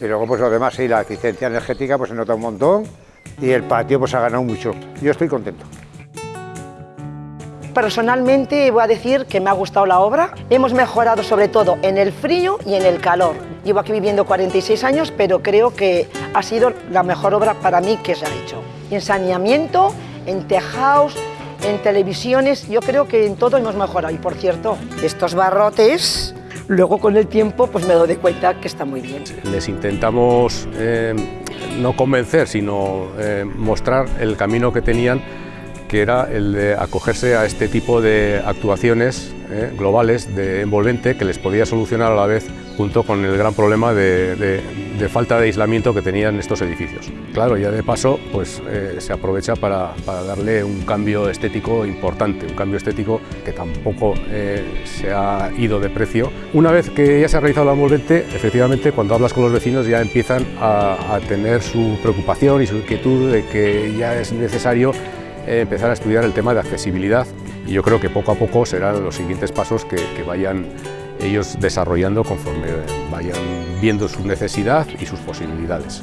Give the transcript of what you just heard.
Y luego pues lo demás, sí, la eficiencia energética pues se nota un montón y el patio pues ha ganado mucho. Yo estoy contento. Personalmente voy a decir que me ha gustado la obra. Hemos mejorado sobre todo en el frío y en el calor. Llevo aquí viviendo 46 años, pero creo que ha sido la mejor obra para mí que se ha hecho. En saneamiento, en tejados, en televisiones, yo creo que en todo hemos mejorado. Y por cierto, estos barrotes, luego con el tiempo pues me doy cuenta que está muy bien. Les intentamos eh, no convencer, sino eh, mostrar el camino que tenían que era el de acogerse a este tipo de actuaciones eh, globales de envolvente que les podía solucionar a la vez junto con el gran problema de, falta de aislamiento que tenían estos edificios. Claro, ya de paso pues, eh, se aprovecha para, darle un cambio estético importante, un cambio estético que tampoco eh, se ha ido de precio. Una vez que ya se ha realizado la envolvente, efectivamente cuando hablas con los vecinos ya empiezan a, a tener su preocupación y su inquietud de que ya es necesario empezar a estudiar el tema de accesibilidad y yo creo que poco a poco serán los siguientes pasos que, que vayan ellos desarrollando conforme vayan viendo su necesidad y sus posibilidades.